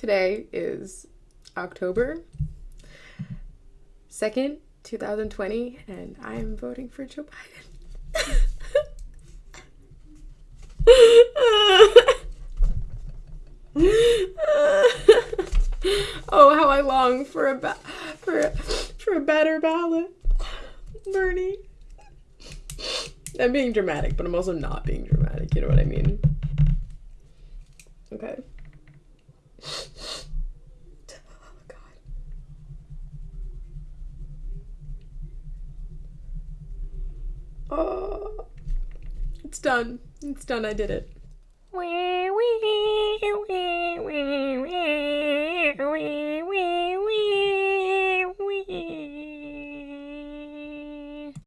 Today is October 2nd, 2020, and I am voting for Joe Biden. oh, how I long for a ba- for a, for a better ballot, Bernie. I'm being dramatic, but I'm also not being dramatic. You know what I mean? Okay. Oh, God. Oh, it's done. It's done. I did it. Wee, wee.